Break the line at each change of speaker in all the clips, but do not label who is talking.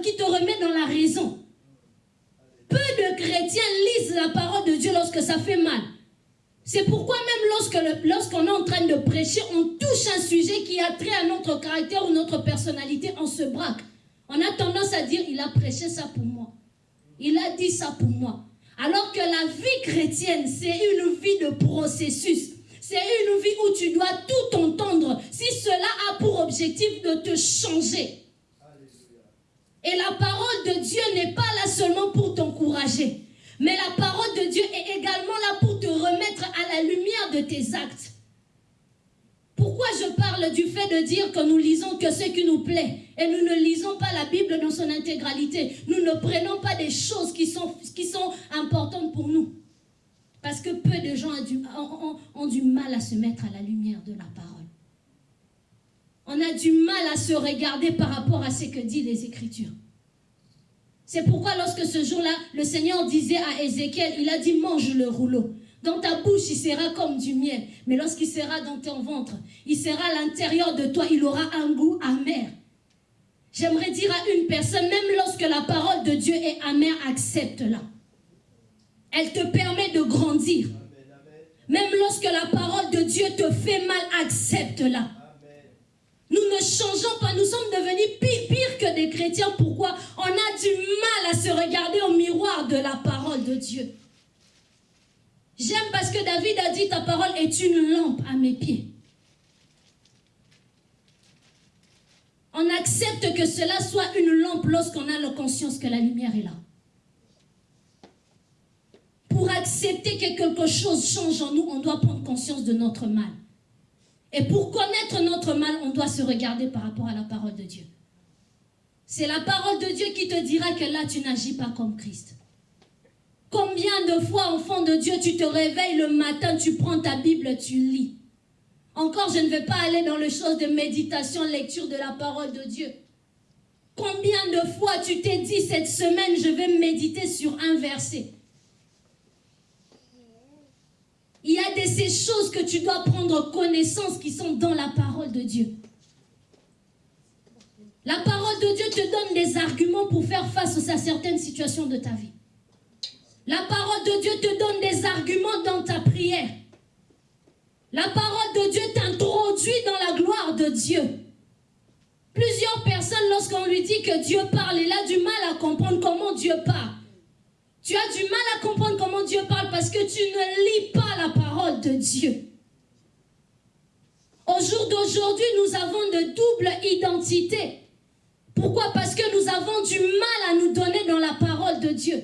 qui te remet dans la raison. Peu de chrétiens lisent la parole de Dieu lorsque ça fait mal. C'est pourquoi même lorsqu'on est en train de prêcher, on touche un sujet qui a trait à notre caractère ou notre personnalité, on se braque. On a tendance à dire, il a prêché ça pour moi. Il a dit ça pour moi. Alors que la vie chrétienne, c'est une vie de processus. C'est une vie où tu dois tout entendre si cela a pour objectif de te changer. Et la parole de Dieu n'est pas là seulement pour t'encourager. Mais la parole de Dieu est également là pour te remettre à la lumière de tes actes. Pourquoi je parle du fait de dire que nous lisons que ce qui nous plaît et nous ne lisons pas la Bible dans son intégralité? Nous ne prenons pas des choses qui sont, importantes pour nous. Parce que peu de gens ont du mal à se mettre à la lumière de la parole. On a du mal à se regarder par rapport à ce que disent les Écritures. C'est pourquoi lorsque ce jour-là, le Seigneur disait à Ézéchiel, il a dit mange le rouleau. Dans ta bouche, il sera comme du miel. Mais lorsqu'il sera dans ton ventre, il sera à l'intérieur de toi, il aura un goût amer. J'aimerais dire à une personne, même lorsque la parole de Dieu est amère, accepte-la. Elle te permet de grandir. Même lorsque la parole de Dieu te fait mal, accepte-la. Nous ne changeons pas, nous sommes devenus pire, que des chrétiens. Pourquoi? On a du mal à se regarder au miroir de la parole de Dieu. J'aime parce que David a dit ta parole est une lampe à mes pieds. On accepte que cela soit une lampe lorsqu'on a la conscience que la lumière est là. Pour accepter que quelque chose change en nous, on doit prendre conscience de notre mal. Et pour connaître notre mal, on doit se regarder par rapport à la parole de Dieu. C'est la parole de Dieu qui te dira que là, tu n'agis pas comme Christ. Combien de fois, enfant de Dieu, tu te réveilles le matin, tu prends ta Bible, tu lis. Encore, je ne vais pas aller dans les choses de méditation, lecture de la parole de Dieu. Combien de fois tu t'es dit cette semaine, je vais méditer sur un verset? Il y a de ces choses que tu dois prendre connaissance qui sont dans la parole de Dieu. La parole de Dieu te donne des arguments pour faire face à certaines situations de ta vie. La parole de Dieu te donne des arguments dans ta prière. La parole de Dieu t'introduit dans la gloire de Dieu. Plusieurs personnes, lorsqu'on lui dit que Dieu parle, il a du mal à comprendre comment Dieu parle. Tu as du mal à comprendre comment Dieu parle parce que tu ne lis pas la parole de Dieu. Au jour d'aujourd'hui, nous avons de double identité. Pourquoi? Parce que nous avons du mal à nous donner dans la parole de Dieu.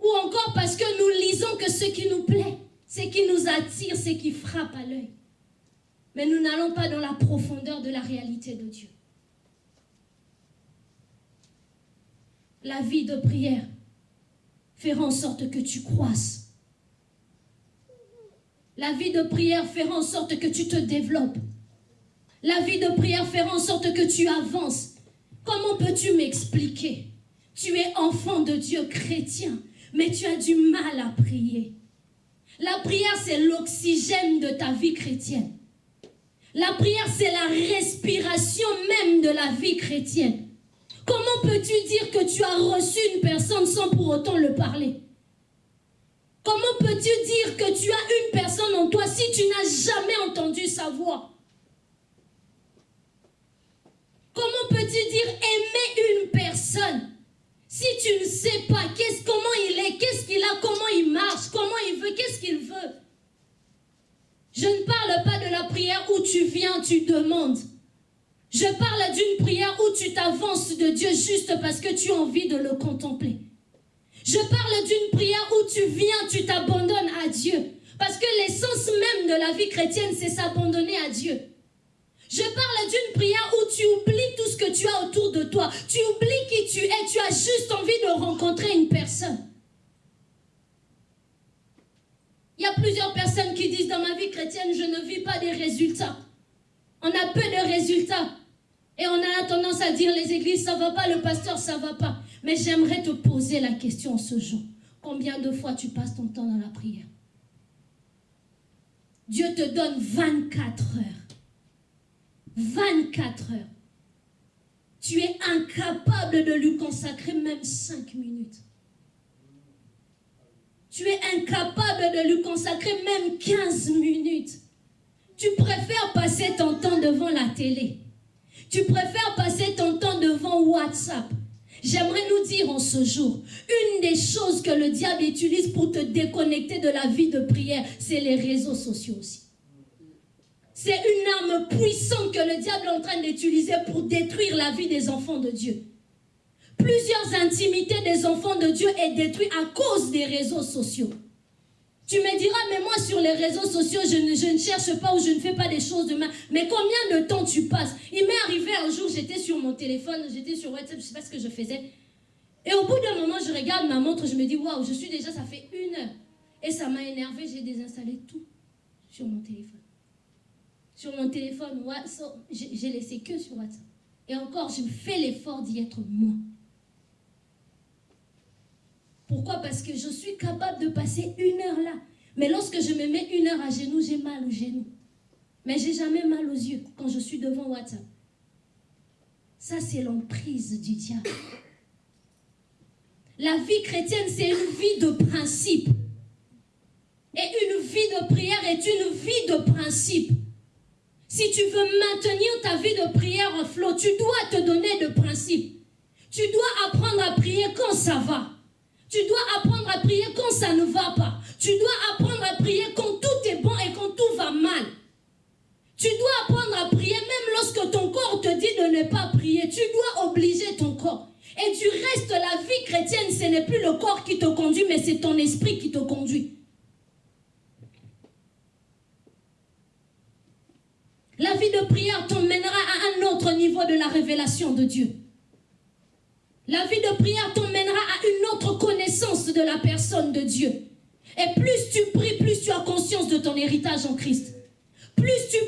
Ou encore parce que nous lisons que ce qui nous plaît, ce qui nous attire, ce qui frappe à l'œil. Mais nous n'allons pas dans la profondeur de la réalité de Dieu. La vie de prière fera en sorte que tu croisses. La vie de prière fera en sorte que tu te développes. La vie de prière fera en sorte que tu avances. Comment peux-tu m'expliquer? Tu es enfant de Dieu chrétien, mais tu as du mal à prier. La prière, c'est l'oxygène de ta vie chrétienne. La prière, c'est la respiration même de la vie chrétienne. Comment peux-tu dire que tu as reçu une personne sans pour autant le parler? Comment peux-tu dire que tu as une personne en toi si tu n'as jamais entendu sa voix? Comment peux-tu dire aimer une personne si tu ne sais pas comment il est, qu'est-ce qu'il a, comment il marche, comment il veut, qu'est-ce qu'il veut? Je ne parle pas de la prière où tu viens, tu demandes. Je parle d'une prière où tu t'avances de Dieu juste parce que tu as envie de le contempler. Je parle d'une prière où tu viens, tu t'abandonnes à Dieu. Parce que l'essence même de la vie chrétienne, c'est s'abandonner à Dieu. Je parle d'une prière où tu oublies tout ce que tu as autour de toi. Tu oublies qui tu es. Tu as juste envie de rencontrer une personne. Il y a plusieurs personnes qui disent dans ma vie chrétienne, je ne vis pas des résultats. On a peu de résultats. Et on a tendance à dire les églises, ça va pas, le pasteur, ça va pas. Mais j'aimerais te poser la question ce jour. Combien de fois tu passes ton temps dans la prière? Dieu te donne 24 heures. 24 heures. tu es incapable de lui consacrer même cinq minutes. Tu es incapable de lui consacrer même 15 minutes. Tu préfères passer ton temps devant la télé. Tu préfères passer ton temps devant WhatsApp. J'aimerais nous dire en ce jour, une des choses que le diable utilise pour te déconnecter de la vie de prière, c'est les réseaux sociaux aussi. C'est une arme puissante que le diable est en train d'utiliser pour détruire la vie des enfants de Dieu. Plusieurs intimités des enfants de Dieu est détruite à cause des réseaux sociaux. Tu me diras, mais moi sur les réseaux sociaux, je ne, cherche pas ou je ne fais pas des choses de mal. Mais combien de temps tu passes? Il m'est arrivé un jour, j'étais sur mon téléphone, j'étais sur WhatsApp, je ne sais pas ce que je faisais. Et au bout d'un moment, je regarde ma montre, je me dis, waouh, je suis déjà, ça fait une heure. Et ça m'a énervé, j'ai désinstallé tout sur mon téléphone. Sur mon téléphone, j'ai laissé que sur WhatsApp. Et encore, je fais l'effort d'y être moi. Pourquoi? Parce que je suis capable de passer une heure là. Mais lorsque je me mets une heure à genoux, j'ai mal aux genoux. Mais j'ai jamais mal aux yeux quand je suis devant WhatsApp. Ça, c'est l'emprise du diable. La vie chrétienne, c'est une vie de principe. Et une vie de prière est une vie de principe. Si tu veux maintenir ta vie de prière en flot, tu dois te donner de principe. Tu dois apprendre à prier quand ça va. Tu dois apprendre à prier quand ça ne va pas. Tu dois apprendre à prier quand tout est bon et quand tout va mal. Tu dois apprendre à prier même lorsque ton corps te dit de ne pas prier. Tu dois obliger ton corps. Et du reste, la vie chrétienne, ce n'est plus le corps qui te conduit, mais c'est ton esprit qui te conduit. La vie de prière t'emmènera à un autre niveau de la révélation de Dieu. La vie de prière t'emmènera à une autre connaissance de la personne de Dieu. Et plus tu pries, plus tu as conscience de ton héritage en Christ. Plus tu